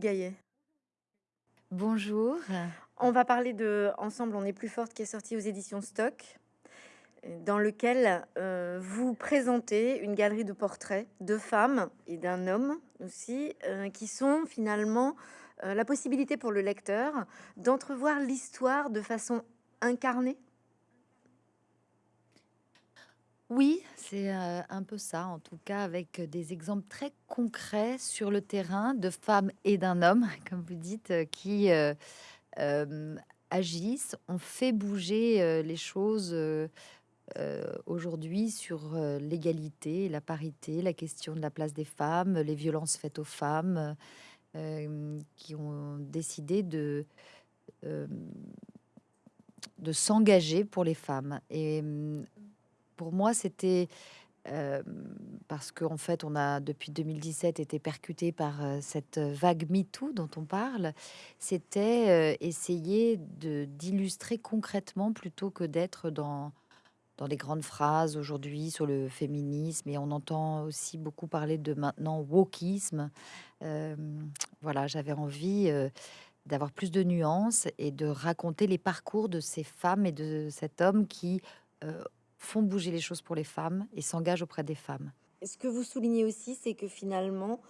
Gaillet. Bonjour. On va parler de Ensemble, on est plus forte qui est sorti aux éditions Stock, dans lequel euh, vous présentez une galerie de portraits de femmes et d'un homme aussi, euh, qui sont finalement euh, la possibilité pour le lecteur d'entrevoir l'histoire de façon incarnée. Oui, c'est euh, un peu ça, en tout cas avec des exemples très concrets sur le terrain de femmes et d'un homme, comme vous dites, qui euh, euh, agissent, on fait bouger les choses aujourd'hui sur l'égalité, la parité, la question de la place des femmes, les violences faites aux femmes, qui ont décidé de s'engager pour les femmes. Pour moi, c'était euh, parce qu'en fait, on a depuis 2017 été percuté par euh, cette vague MeToo dont on parle. C'était euh, essayer d'illustrer concrètement plutôt que d'être dans dans des grandes phrases aujourd'hui sur le féminisme et on entend aussi beaucoup parler de maintenant wokisme. Voilà, j'avais envie d'avoir plus de nuances et de raconter les parcours de ces femmes et de cet homme qui font bouger les choses pour les femmes et s'engagent auprès des femmes. Ce que vous soulignez aussi, c'est que finalement,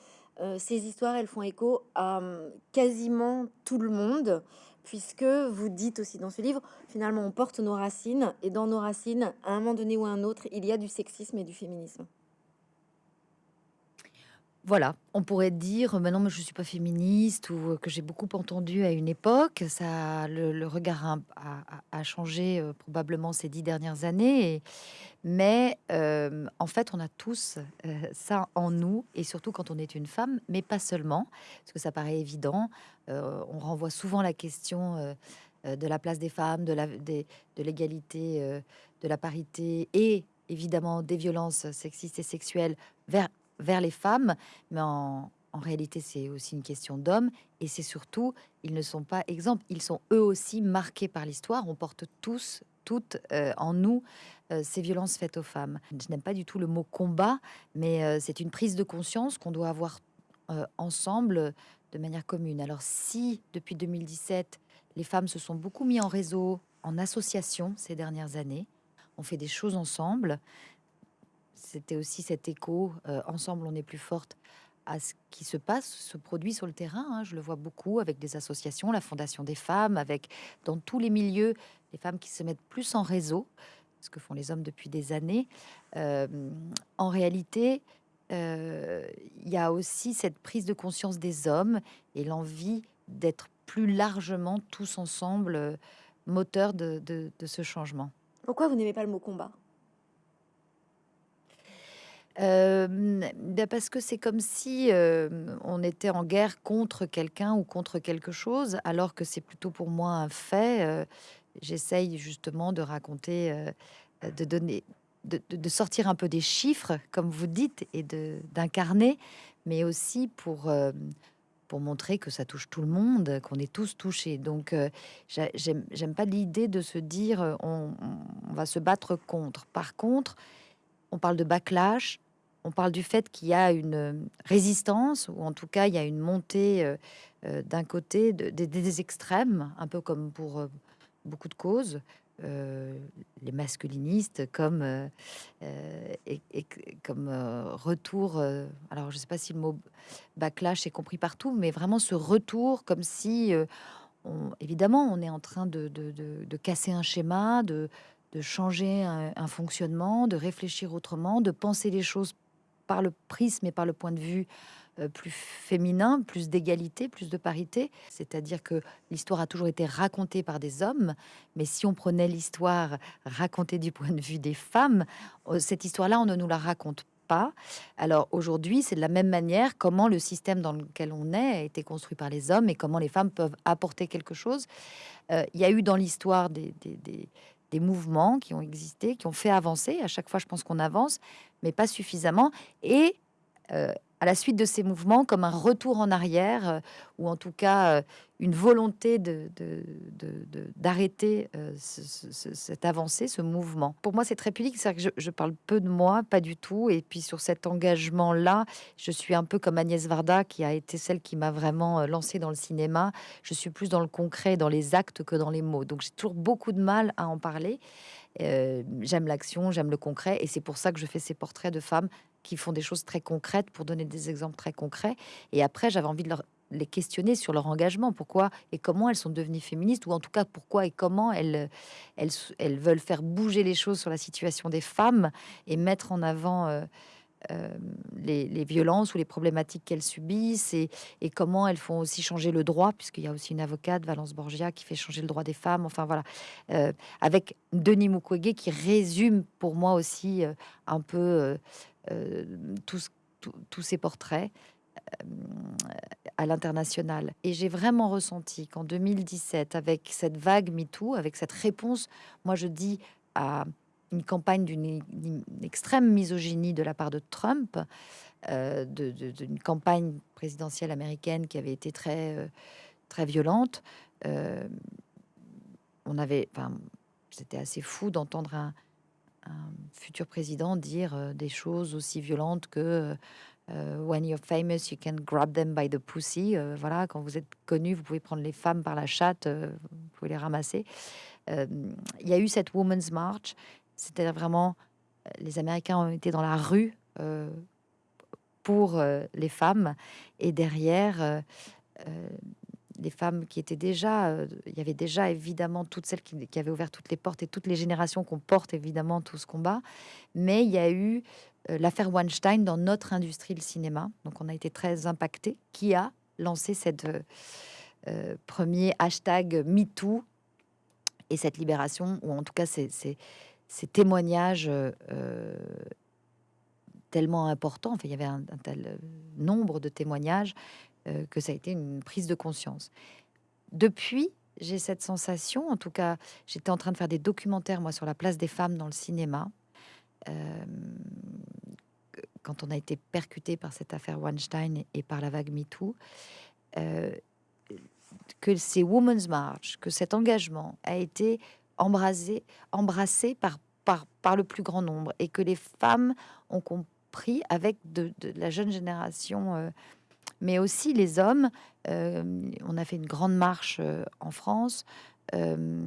euh, ces histoires, elles font écho à hum, quasiment tout le monde, puisque vous dites aussi dans ce livre, finalement, on porte nos racines, et dans nos racines, à un moment donné ou à un autre, il y a du sexisme et du féminisme. Voilà, on pourrait dire maintenant, je suis pas féministe ou euh, que j'ai beaucoup entendu à une époque. Ça, le, regard a, changé euh, probablement ces dix dernières années, mais euh, en fait, on a tous ça en nous, et surtout quand on est une femme, mais pas seulement, parce que ça paraît évident. On renvoie souvent la question de la place des femmes, de de l'égalité, euh, de la parité, et évidemment des violences sexistes et sexuelles vers vers les femmes, mais en, réalité, c'est aussi une question d'hommes, et c'est surtout, ils ne sont pas exemples, ils sont eux aussi marqués par l'histoire, on porte tous, toutes euh, en nous euh, ces violences faites aux femmes. Je n'aime pas du tout le mot combat, mais euh, c'est une prise de conscience qu'on doit avoir ensemble de manière commune. Alors si, depuis 2017, les femmes se sont beaucoup mis en réseau, en association ces dernières années, on fait des choses ensemble, c'était aussi cet écho, euh, ensemble on est plus forte, à ce qui se passe, se produit sur le terrain. hein. Je le vois beaucoup avec des associations, la Fondation des femmes, avec dans tous les milieux, les femmes qui se mettent plus en réseau, ce que font les hommes depuis des années. Euh, en réalité, euh, il y a aussi cette prise de conscience des hommes et l'envie d'être plus largement tous ensemble de- de ce changement. Pourquoi vous n'aimez pas le mot combat? Hem, bah, parce que c'est comme si, hem, on était en guerre contre quelqu'un ou contre quelque chose, alors que c'est plutôt pour moi un fait. Heu, j'essaye justement de raconter, de donner de sortir un peu des chiffres, comme vous dites, et d'incarner, mais aussi pour, pour montrer que ça touche tout le monde, qu'on est tous touchés. Donc, j'aime pas l'idée de se dire, on va se battre contre. Par contre, on parle de backlash, on parle du fait qu'il y a une euh, résistance, ou en tout cas il y a une montée euh, euh, d'un côté de- des extrêmes, un peu comme pour beaucoup de causes, les masculinistes comme comme retour. alors je sais pas si le mot backlash est compris partout, mais vraiment ce retour comme si évidemment, on est en train de- de casser un schéma, de, de changer un, fonctionnement, de réfléchir autrement, de penser les choses par le prisme et par le point de vue euh, plus féminin, plus d'égalité, plus de parité. C'est-à-dire que l'histoire a toujours été racontée par des hommes, mais si on prenait l'histoire racontée du point de vue des femmes, euh, cette histoire-là, on ne nous la raconte pas. Alors aujourd'hui, c'est de la même manière comment le système dans lequel on est a été construit par les hommes et comment les femmes peuvent apporter quelque chose. Euh, Il y a eu dans l'histoire des- des mouvements qui ont existé, qui ont fait avancer. À chaque fois, je pense qu'on avance, mais pas suffisamment. Et euh, à la suite de ces mouvements comme un retour en arrière, euh, ou en tout cas euh, une volonté d'arrêter de, de, euh, cette avancée, ce mouvement. Pour moi, c'est très public, c'est que je, je, parle peu de moi, pas du tout. Et puis sur cet engagement-là, je suis un peu comme Agnès Varda, qui a été celle qui m'a vraiment lancée dans le cinéma. Je suis plus dans le concret, dans les actes que dans les mots. Donc j'ai toujours beaucoup de mal à en parler. j'aime l'action, j'aime le concret, et c'est pour ça que je fais ces portraits de femmes qui font des choses très concrètes pour donner des exemples très concrets. Et après, j'avais envie de les questionner sur leur engagement, pourquoi et comment elles sont devenues féministes, ou en tout cas pourquoi et comment elles, elles, veulent faire bouger les choses sur la situation des femmes et mettre en avant euh, euh, les, violences ou les problématiques qu'elles subissent et, comment elles font aussi changer le droit, puisqu'il y a aussi une avocate, Valence Borgia, qui fait changer le droit des femmes. Enfin voilà, euh, avec Denis Mukwege qui résume pour moi aussi un peu tous, tous ces portraits euh, à l'international. Et j'ai vraiment ressenti qu'en 2017, avec cette vague MeToo, avec cette réponse, moi je dis à une campagne d'une extrême misogynie de la part de Trump, euh, d'une campagne présidentielle américaine qui avait été très, très violente. on avait, enfin, c'était assez fou d'entendre un, un futur président dire euh, des choses aussi violentes que euh, When you're famous, you can grab them by the pussy. Euh, voilà, quand vous êtes connu, vous pouvez prendre les femmes par la chatte, vous pouvez les ramasser. Il y a eu cette Women's March, c'était vraiment les Américains ont été dans la rue pour les femmes et derrière des femmes qui étaient déjà, euh, il y avait déjà évidemment toutes celles qui, avaient ouvert toutes les portes et toutes les générations qu'on porte évidemment tout ce combat, mais il y a eu euh, l'affaire Weinstein dans notre industrie le cinéma, donc on a été très impacté, qui a lancé cette euh, premier hashtag MeToo et cette libération, ou en tout cas ces, ces, témoignages tellement importants, enfin, il y avait un tel nombre de témoignages euh, que ça a été une prise de conscience. Depuis, j'ai cette sensation, en tout cas, j'étais en train de faire des documentaires, moi, sur la place des femmes dans le cinéma. Euh, quand on a été percuté par cette affaire Weinstein et par la vague MeToo, euh, que ces Women's March, que cet engagement a été embrassé par, par, par le plus grand nombre et que les femmes ont compris avec de, la jeune génération mais aussi les hommes. Euh, on a fait une grande marche euh, en France. Euh,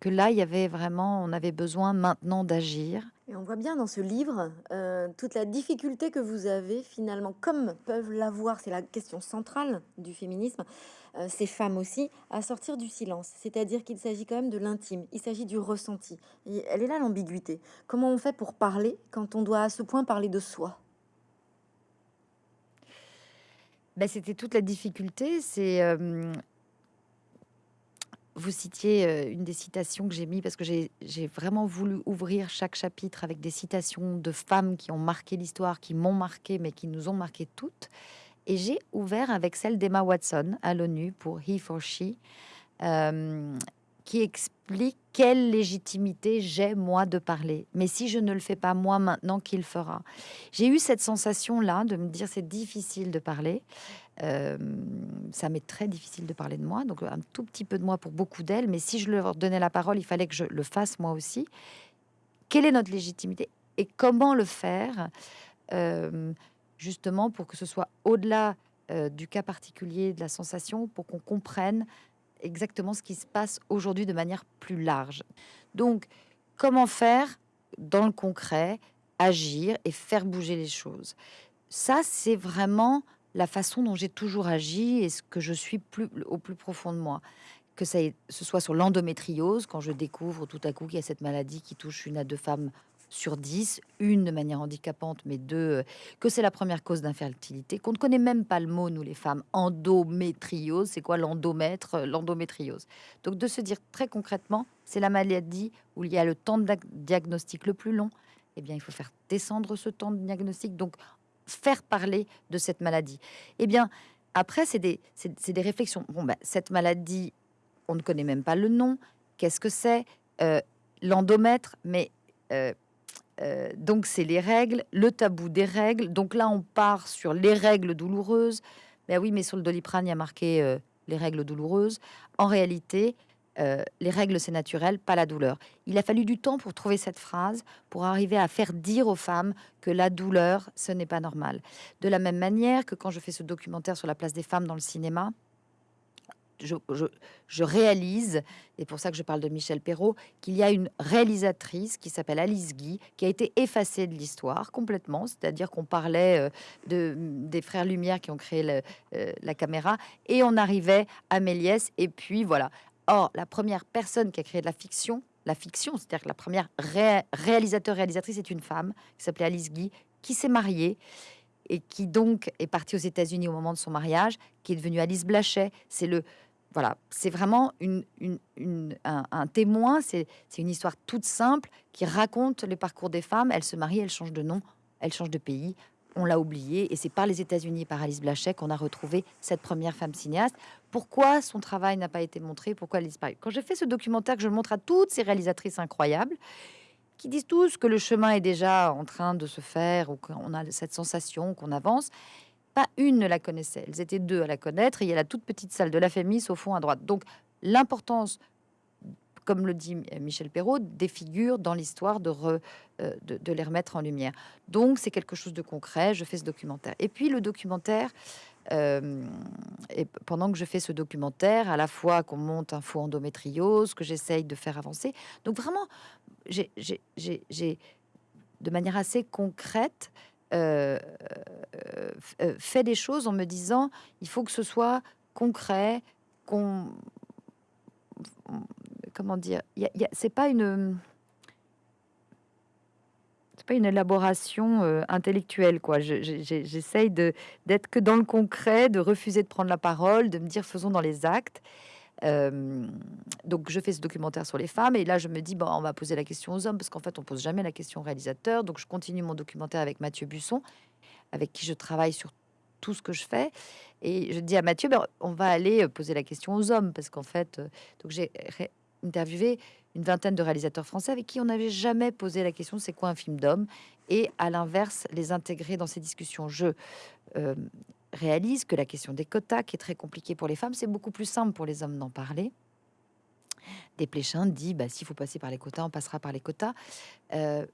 que là, il y avait vraiment, on avait besoin maintenant d'agir. Et on voit bien dans ce livre toute la difficulté que vous avez finalement, comme peuvent l'avoir, c'est la question centrale du féminisme, ces femmes aussi, à sortir du silence. C'est-à-dire qu'il s'agit quand même de l'intime, il s'agit du ressenti. Et elle est là l'ambiguïté. Comment on fait pour parler quand on doit à ce point parler de soi? Ben, c'était toute la difficulté. C'est vous citiez une des citations que j'ai mis parce que j'ai vraiment voulu ouvrir chaque chapitre avec des citations de femmes qui ont marqué l'histoire, qui m'ont marqué, mais qui nous ont marqué toutes. Et j'ai ouvert avec celle d'Emma Watson à l'ONU pour He for She, qui explique quelle légitimité j'ai moi de parler. Mais si je ne le fais pas moi maintenant, qui le fera? J'ai eu cette sensation-là de me dire c'est difficile de parler. Euh, ça m'est très difficile de parler de moi, donc un tout petit peu de moi pour beaucoup d'elles. Mais si je leur donnais la parole, il fallait que je le fasse moi aussi. Quelle est notre légitimité? Et comment le faire euh, justement pour que ce soit au-delà euh, du cas particulier de la sensation, pour qu'on comprenne exactement ce qui se passe aujourd'hui de manière plus large. Donc, comment faire dans le concret, agir et faire bouger les choses? Ça, c'est vraiment la façon dont j'ai toujours agi et ce que je suis plus, au plus profond de moi. Que ça, ce soit sur l'endométriose, quand je découvre tout à coup qu'il y a cette maladie qui touche une à deux femmes sur 10, une de manière handicapante, mais deux, euh, que c'est la première cause d'infertilité, qu'on ne connaît même pas le mot, nous les femmes, endométriose, c'est quoi l'endomètre, euh, l'endométriose? Donc de se dire très concrètement, c'est la maladie où il y a le temps de diagnostic le plus long, eh bien il faut faire descendre ce temps de diagnostic, donc faire parler de cette maladie. Eh bien après, c'est des, réflexions. Bon, ben, cette maladie, on ne connaît même pas le nom. Qu'est-ce que c'est? Euh, L'endomètre, mais donc c'est les règles, le tabou des règles. Donc là, on part sur les règles douloureuses. Ben oui, mais sur le doliprane, il y a marqué euh, les règles douloureuses. En réalité, euh, les règles, c'est naturel, pas la douleur. Il a fallu du temps pour trouver cette phrase, pour arriver à faire dire aux femmes que la douleur, ce n'est pas normal. De la même manière que quand je fais ce documentaire sur la place des femmes dans le cinéma, je, réalise, et pour ça que je parle de Michel Perrault, qu'il y a une réalisatrice qui s'appelle Alice Guy, qui a été effacée de l'histoire complètement, c'est-à-dire qu'on parlait euh, de, des frères Lumière qui ont créé euh, la caméra, et on arrivait à Méliès, et puis voilà. Or, la première personne qui a créé de la fiction, la fiction, c'est-à-dire que la première réalisateur-réalisatrice est une femme qui s'appelait Alice Guy, qui s'est mariée et qui donc est partie aux États-Unis au moment de son mariage, qui est devenue Alice Blachet. C'est le voilà, c'est vraiment un, témoin, c'est une histoire toute simple qui raconte le parcours des femmes. Elles se marient, elles changent de nom, elles changent de pays. On l'a oublié et c'est par les États-Unis, par Alice Blachet, qu'on a retrouvé cette première femme cinéaste. Pourquoi son travail n'a pas été montré? Pourquoi elle disparaît Quand j'ai fait ce documentaire, que je montre à toutes ces réalisatrices incroyables, qui disent tous que le chemin est déjà en train de se faire ou qu'on a cette sensation qu'on avance, pas une ne la connaissait. Elles étaient deux à la connaître. Il y a la toute petite salle de la Fémis au fond à droite. Donc l'importance, comme le dit Michel Perrault, des figures dans l'histoire de, euh, de, les remettre en lumière. Donc c'est quelque chose de concret. Je fais ce documentaire. Et puis le documentaire. Euh, et pendant que je fais ce documentaire, à la fois qu'on monte un faux endométriose, que j'essaye de faire avancer. Donc vraiment, j'ai de manière assez concrète euh, euh, fait des choses en me disant il faut que ce soit concret, comment dire, c'est pas une c'est pas une élaboration euh, intellectuelle quoi. J'essaye d'être que dans le concret, de refuser de prendre la parole, de me dire faisons dans les actes. Euh, donc je fais ce documentaire sur les femmes et là je me dis bon on va poser la question aux hommes parce qu'en fait on pose jamais la question au réalisateur. Donc je continue mon documentaire avec Mathieu Busson avec qui je travaille sur tout ce que je fais. Et je dis à Mathieu ben, on va aller euh, poser la question aux hommes parce qu'en fait euh, donc j'ai interviewé une vingtaine de réalisateurs français avec qui on n'avait jamais posé la question c'est quoi un film d'homme et à l'inverse les intégrer dans ces discussions je réalise que la question des quotas, qui est très compliquée pour les femmes, c'est beaucoup plus simple pour les hommes d'en parler. Desplechin dit, bah, s'il faut passer par les quotas, on passera par les quotas. Euh,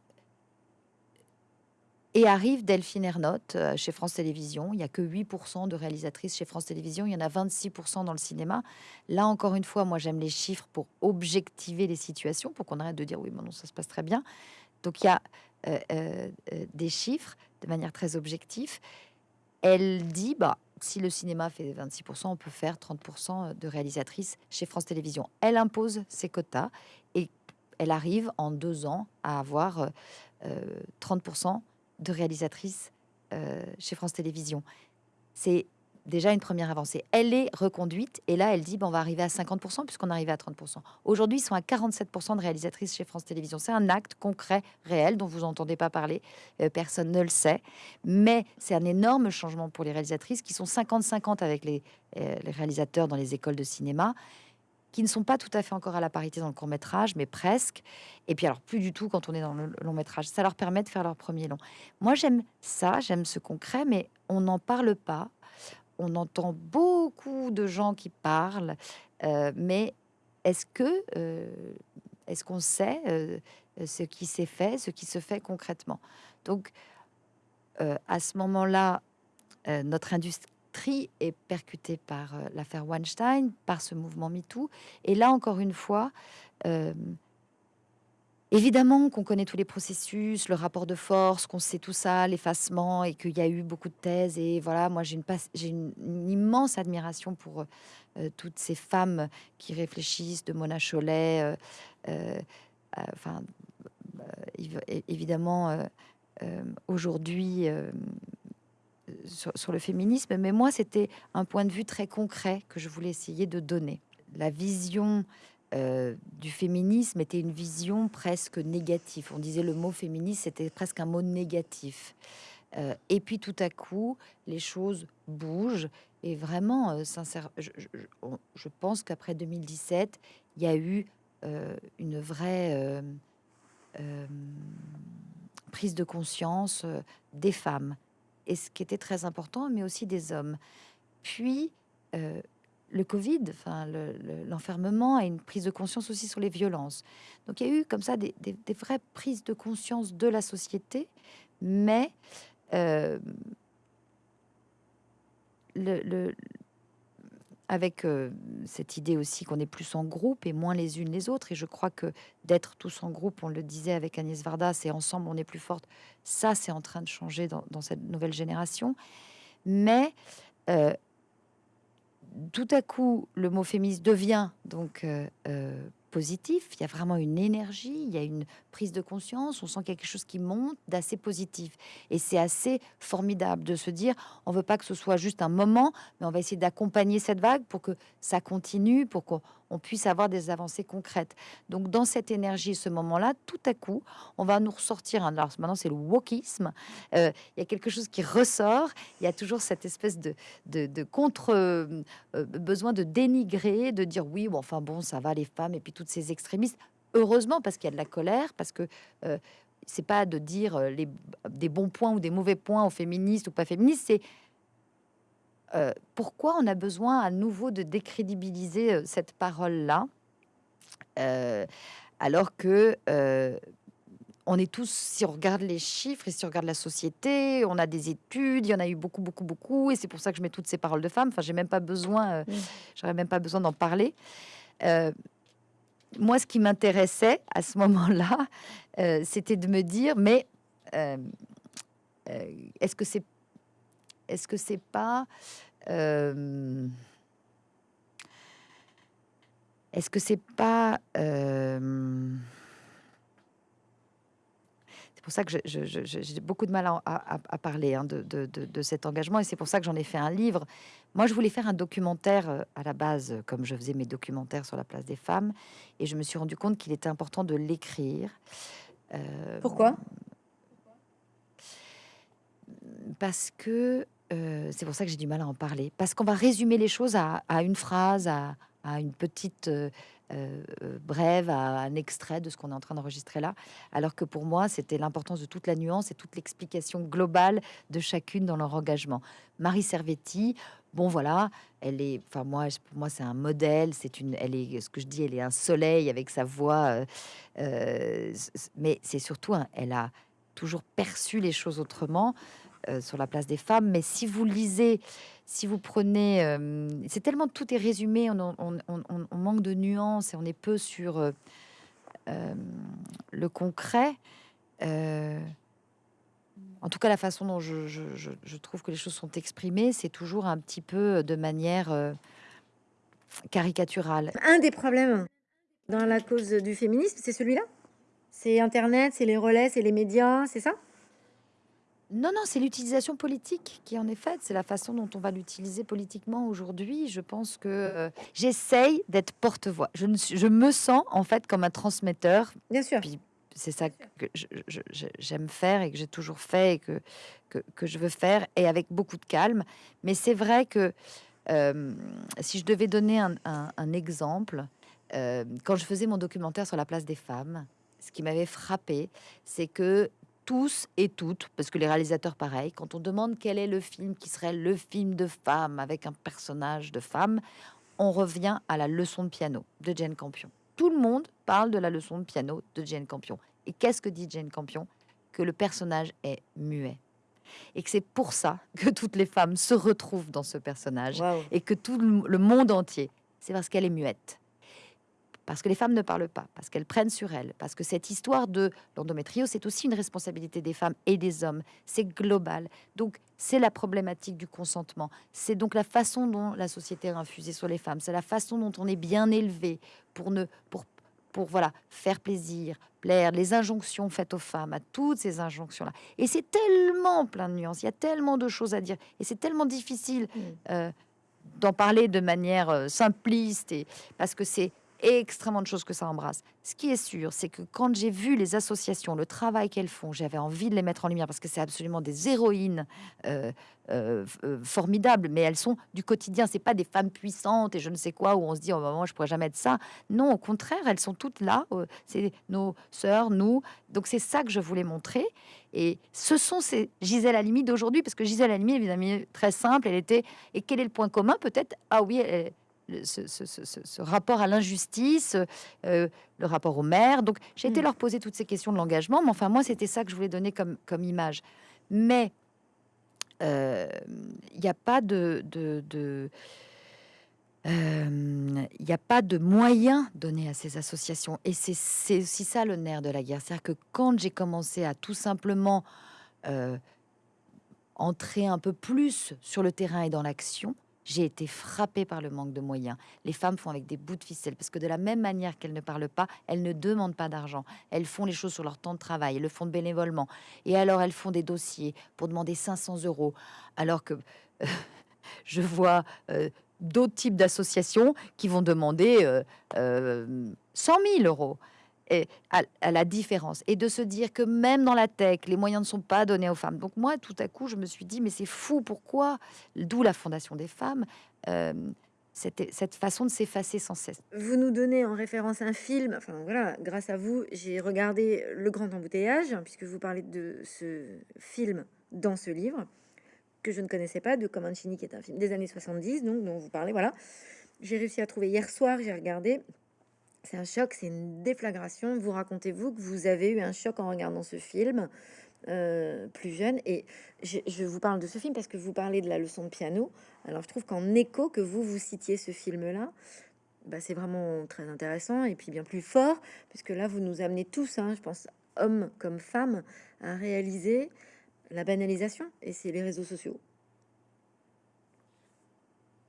et arrive Delphine Ernotte euh, chez France Télévisions. Il n'y a que 8% de réalisatrices chez France Télévisions. Il y en a 26% dans le cinéma. Là, encore une fois, moi, j'aime les chiffres pour objectiver les situations, pour qu'on arrête de dire oui, mais non, ça se passe très bien. Donc, il y a euh, des chiffres de manière très objective elle dit bah si le cinéma fait 26%, on peut faire 30% de réalisatrices chez France Télévisions. Elle impose ses quotas et elle arrive en deux ans à avoir 30% euh, de réalisatrices euh, chez France Télévisions. C'est déjà une première avancée. Elle est reconduite et là, elle dit bon, on va arriver à 50% puisqu'on arrive à 30%. Aujourd'hui, ils sont à 47% de réalisatrices chez France Télévisions. C'est un acte concret, réel, dont vous n'entendez pas parler. Euh, personne ne le sait. Mais c'est un énorme changement pour les réalisatrices qui sont 50-50 avec les, euh, les réalisateurs dans les écoles de cinéma qui ne sont pas tout à fait encore à la parité dans le court métrage, mais presque. Et puis alors plus du tout quand on est dans le long métrage. Ça leur permet de faire leur premier long. Moi j'aime ça, j'aime ce concret, mais on n'en parle pas on entend beaucoup de gens qui parlent, euh, mais est-ce que euh, qu'on sait euh, ce qui s'est fait, ce qui se fait concrètement? Donc, à ce moment-là, notre industrie est percutée par l'affaire Weinstein, par ce mouvement MeToo, et là encore une fois, Évidemment qu'on connaît tous les processus, le rapport de force, qu'on sait tout ça, l'effacement, et qu'il y a eu beaucoup de thèses. Et voilà, moi j'ai une, immense admiration pour euh, toutes ces femmes qui réfléchissent, de Mona Chollet. Euh, euh, enfin, évidemment, aujourd'hui, sur, sur, le féminisme, mais moi c'était un point de vue très concret que je voulais essayer de donner. La vision euh, du féminisme était une vision presque négative. On disait le mot féministe, c'était presque un mot négatif. Euh, et puis tout à coup, les choses bougent. Et vraiment, euh, sincère, je, je, pense qu'après 2017, il y a eu une vraie prise de conscience des femmes, et ce qui était très important, mais aussi des hommes. Puis, le Covid, l'enfermement a une prise de conscience aussi sur les violences. Donc il y a eu comme ça des, vraies prises de conscience de la société, mais euh, le, avec euh, cette idée aussi qu'on est plus en groupe et moins les unes les autres. Et je crois que d'être tous en groupe, on le disait avec Agnès Varda, c'est ensemble on est plus forte. Ça, c'est en train de changer dans, cette nouvelle génération. Mais euh, tout à coup, le mot féministe devient donc euh, euh, positif. Il y a vraiment une énergie, il y a une prise de conscience. On sent quelque chose qui monte d'assez positif. Et c'est assez formidable de se dire on veut pas que ce soit juste un moment, mais on va essayer d'accompagner cette vague pour que ça continue, pour qu'on on puisse avoir des avancées concrètes. Donc, dans cette énergie, ce moment-là, tout à coup, on va nous ressortir. Alors, maintenant, c'est le wokisme. Euh, il y a quelque chose qui ressort. Il y a toujours cette espèce de, de, contre euh, euh, besoin de dénigrer, de dire oui, bon, enfin bon, ça va les femmes et puis toutes ces extrémistes. Heureusement, parce qu'il y a de la colère, parce que c'est pas de dire les, des bons points ou des mauvais points aux féministes ou pas féministes, c'est euh, pourquoi on a besoin à nouveau de décrédibiliser euh, cette parole-là, euh, alors que on est tous, si on regarde les chiffres et si on regarde la société, on a des études, il y en a eu beaucoup, beaucoup, beaucoup, et c'est pour ça que je mets toutes ces paroles de femmes. Enfin, j'ai même pas besoin, j'aurais même pas besoin d'en parler. Moi, ce qui m'intéressait à ce moment-là, c'était de me dire, mais est-ce que c'est est-ce que c'est pas euh, est-ce que c'est pas euh, c'est pour ça que j'ai beaucoup de mal à, parler hein, de, cet engagement et c'est pour ça que j'en ai fait un livre. Moi, je voulais faire un documentaire euh, à la base, comme je faisais mes documentaires sur la place des femmes, et je me suis rendu compte qu'il était important de l'écrire. Pourquoi? Parce que euh, c'est pour ça que j'ai du mal à en parler. Parce qu'on va résumer les choses à, une phrase, à, une petite euh, euh, brève, à un extrait de ce qu'on est en train d'enregistrer là. Alors que pour moi, c'était l'importance de toute la nuance et toute l'explication globale de chacune dans leur engagement. Marie Servetti, bon voilà, elle est, enfin moi, pour moi c'est un modèle, c'est une, elle est, ce que je dis, elle est un soleil avec sa voix, mais c'est surtout, elle a toujours perçu les choses autrement. Euh, sur la place des femmes. Mais si vous lisez, si vous prenez, euh, c'est tellement tout est résumé, on, manque de nuances et on est peu sur euh, le concret. En tout cas, la façon dont je, je, trouve que les choses sont exprimées, c'est toujours un petit peu de manière caricaturale. Un des problèmes dans la cause du féminisme, c'est celui-là? C'est Internet, c'est les relais, c'est les médias, c'est ça? Non, non, c'est l'utilisation politique qui en est faite. C'est la façon dont on va l'utiliser politiquement aujourd'hui. Je pense que euh, j'essaye d'être porte-voix. Je, je, me sens en fait comme un transmetteur. Bien sûr. C'est ça que j'aime faire et que j'ai toujours fait et que, que, je veux faire et avec beaucoup de calme. Mais c'est vrai que euh, si je devais donner un, exemple, euh, quand je faisais mon documentaire sur la place des femmes, ce qui m'avait frappé, c'est que tous et toutes, parce que les réalisateurs, pareil, quand on demande quel est le film qui serait le film de femme avec un personnage de femme, on revient à la leçon de piano de Jane Campion. Tout le monde parle de la leçon de piano de Jane Campion. Et qu'est-ce que dit Jane Campion? Que le personnage est muet. Et que c'est pour ça que toutes les femmes se retrouvent dans ce personnage et que tout le monde entier, c'est parce qu'elle est muette parce que les femmes ne parlent pas, parce qu'elles prennent sur elles, parce que cette histoire de l'endométriose, c'est aussi une responsabilité des femmes et des hommes, c'est global. Donc, c'est la problématique du consentement, c'est donc la façon dont la société a infusé sur les femmes, c'est la façon dont on est bien élevé pour ne pour pour voilà faire plaisir, plaire, les injonctions faites aux femmes, à toutes ces injonctions-là. Et c'est tellement plein de nuances, il y a tellement de choses à dire, et c'est tellement difficile mmh. euh, d'en parler de manière euh, simpliste, et parce que c'est extrêmement de choses que ça embrasse. Ce qui est sûr, c'est que quand j'ai vu les associations, le travail qu'elles font, j'avais envie de les mettre en lumière parce que c'est absolument des héroïnes euh, euh, euh, formidables, mais elles sont du quotidien. C'est pas des femmes puissantes et je ne sais quoi où on se dit oh moment je pourrais jamais être ça. Non, au contraire, elles sont toutes là. c'est nos sœurs, nous. Donc c'est ça que je voulais montrer. Et ce sont ces Gisèle Halimi d'aujourd'hui, parce que Gisèle Halimi, évidemment, très simple. Elle était. Et quel est le point commun Peut-être? Ah oui, elle, ce, rapport à l'injustice, euh, le rapport aux mères. Donc, j'ai été mm. leur poser toutes ces questions de l'engagement, mais enfin, moi, c'était ça que je voulais donner comme, comme image. Mais euh, il n'y a pas de... de, euh, il n'y a pas de moyens donnés à ces associations. Et c'est aussi ça le nerf de la guerre. C'est-à-dire que quand j'ai commencé à tout simplement entrer un peu plus sur le terrain et dans l'action, j'ai été frappée par le manque de moyens. Les femmes font avec des bouts de ficelle parce que de la même manière qu'elles ne parlent pas, elles ne demandent pas d'argent. Elles font les choses sur leur temps de travail, elles le font bénévolement. Et alors elles font des dossiers pour demander 500 euros, alors que je vois euh, d'autres types d'associations qui vont demander 100 euh, 000 euh, à, la différence et de se dire que même dans la tech, les moyens ne sont pas donnés aux femmes. Donc moi, tout à coup, je me suis dit, mais c'est fou, pourquoi? D'où la Fondation des femmes. Euh, cette, cette, façon de s'effacer sans cesse. Vous nous donnez en référence un film, enfin voilà, grâce à vous, j'ai regardé Le Grand Embouteillage, puisque vous parlez de ce film dans ce livre, que je ne connaissais pas, de Comanchini, qui est un film des années 70, donc dont vous parlez, voilà. J'ai réussi à trouver hier soir, j'ai regardé, c'est un choc, c'est une déflagration. Vous racontez-vous que vous avez eu un choc en regardant ce film euh, plus jeune. Et je, vous parle de ce film parce que vous parlez de la leçon de piano. Alors je trouve qu'en écho que vous vous citiez ce film-là, bah, c'est vraiment très intéressant et puis bien plus fort, puisque là vous nous amenez tous, hein, je pense, hommes comme femmes, à réaliser la banalisation. Et c'est les réseaux sociaux.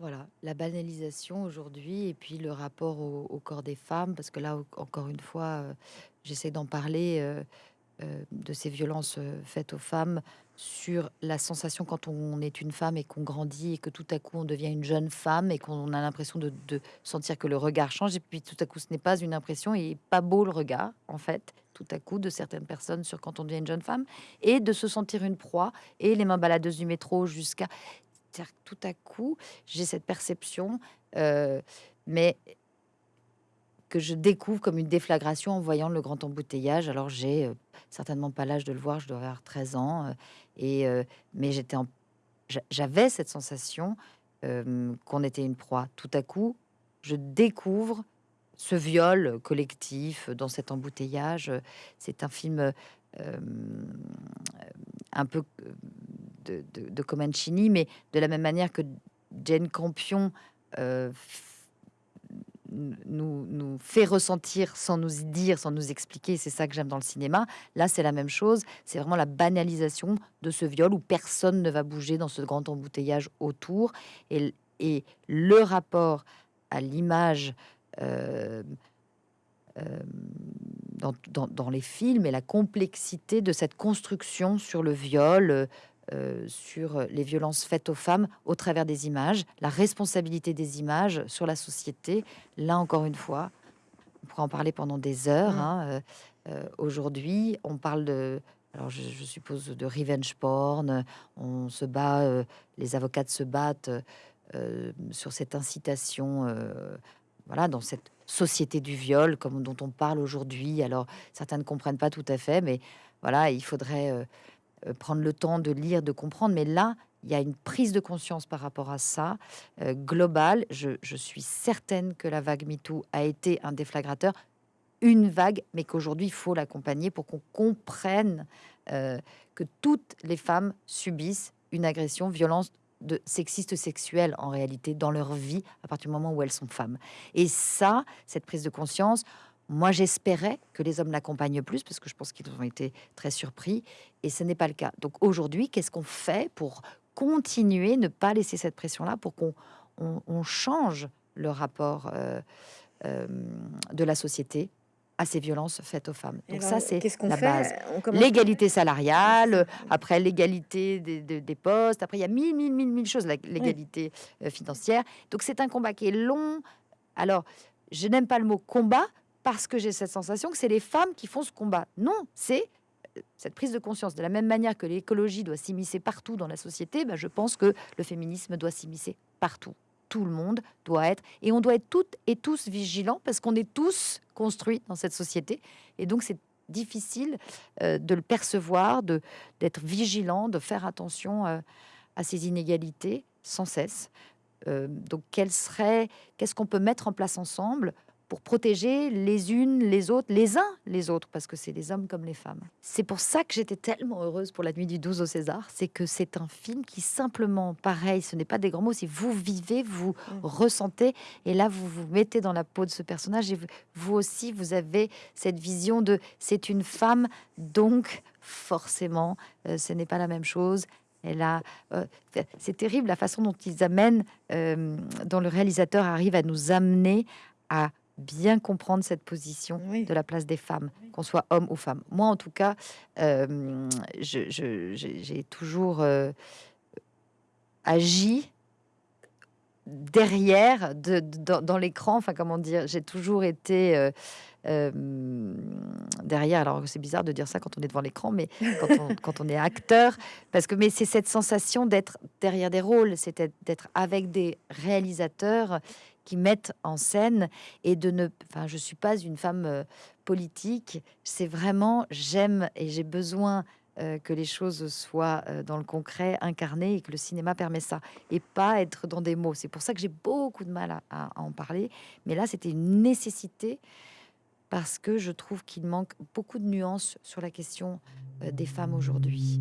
Voilà, la banalisation aujourd'hui et puis le rapport au, corps des femmes, parce que là, encore une fois, euh, j'essaie d'en parler euh, euh, de ces violences faites aux femmes sur la sensation quand on est une femme et qu'on grandit et que tout à coup on devient une jeune femme et qu'on a l'impression de, sentir que le regard change et puis tout à coup ce n'est pas une impression et pas beau le regard en fait tout à coup de certaines personnes sur quand on devient une jeune femme et de se sentir une proie et les mains baladeuses du métro jusqu'à tout à coup, j'ai cette perception, euh, mais que je découvre comme une déflagration en voyant le grand embouteillage. Alors, j'ai euh, certainement pas l'âge de le voir, je dois avoir 13 ans, euh, et, mais j'avais cette sensation qu'on était une proie. Tout à coup, je découvre ce viol collectif dans cet embouteillage. C'est un film un peu de, de, mais de la même manière que Jane Campion euh, nous, fait ressentir sans nous dire, sans nous expliquer. C'est ça que j'aime dans le cinéma. Là, c'est la même chose. C'est vraiment la banalisation de ce viol où personne ne va bouger dans ce grand embouteillage autour. Et, le rapport à l'image euh, euh, dans, les films et la complexité de cette construction sur le viol, euh, sur les violences faites aux femmes au travers des images, la responsabilité des images sur la société. Là, encore une fois, on pourrait en parler pendant des heures. Mm. Hein, euh, euh, aujourd'hui, on parle de, alors je, suppose, de revenge porn. On se bat, les avocates se battent sur cette incitation. voilà, dans cette société du viol, comme dont on parle aujourd'hui. Alors, certains ne comprennent pas tout à fait, mais voilà, il faudrait euh, prendre le temps de lire, de comprendre. Mais là, il y a une prise de conscience par rapport à ça, euh, globale. Je, suis certaine que la vague MeToo a été un déflagrateur, une vague, mais qu'aujourd'hui, il faut l'accompagner pour qu'on comprenne euh, que toutes les femmes subissent une agression, violence de sexiste sexuelle en réalité dans leur vie à partir du moment où elles sont femmes. Et ça, cette prise de conscience, moi, j'espérais que les hommes l'accompagnent plus parce que je pense qu'ils ont été très surpris et ce n'est pas le cas. Donc aujourd'hui, qu'est-ce qu'on fait pour continuer, ne pas laisser cette pression-là, pour qu'on on, change le rapport euh, euh, de la société à ces violences faites aux femmes? Donc ça, c'est la base. L'égalité salariale, après l'égalité des, postes, après il y a mille, mille, mille, mille choses, l'égalité euh, financière. Donc c'est un combat qui est long. Alors, je n'aime pas le mot combat parce que j'ai cette sensation que c'est les femmes qui font ce combat. Non, c'est euh, cette prise de conscience. De la même manière que l'écologie doit s'immiscer partout dans la société, ben, je pense que le féminisme doit s'immiscer partout. Tout le monde doit être, et on doit être toutes et tous vigilants parce qu'on est tous construits dans cette société. Et donc c'est difficile euh, de le percevoir, d'être vigilant, de faire attention euh, à ces inégalités sans cesse. Donc, qu'est-ce qu'on peut mettre en place ensemble pour protéger les unes, les autres, les uns, les autres, parce que c'est les hommes comme les femmes. C'est pour ça que j'étais tellement heureuse pour la nuit du 12 au César, c'est que c'est un film qui simplement, pareil, ce n'est pas des grands mots, c'est vous vivez, vous mmh. ressentez, et là vous vous mettez dans la peau de ce personnage, et vous aussi, vous avez cette vision de c'est une femme, donc forcément, euh, ce n'est pas la même chose, elle a, euh, c'est terrible la façon dont ils amènent, euh, dont le réalisateur arrive à nous amener à bien comprendre cette position de la place des femmes, qu'on soit homme ou femme. Moi, en tout cas, euh, j'ai toujours agi derrière, de, dans, l'écran. Enfin, comment dire J'ai toujours été derrière. Alors c'est bizarre de dire ça quand on est devant l'écran, mais quand on, est acteur, parce que mais c'est cette sensation d'être derrière des rôles, c'est d'être avec des réalisateurs qui mettent en scène et de ne. Enfin, je suis pas une femme politique. C'est vraiment j'aime et j'ai besoin que les choses soient dans le concret, incarnées, et que le cinéma permet ça, et pas être dans des mots. C'est pour ça que j'ai beaucoup de mal à en parler. Mais là, c'était une nécessité parce que je trouve qu'il manque beaucoup de nuances sur la question euh, des femmes aujourd'hui.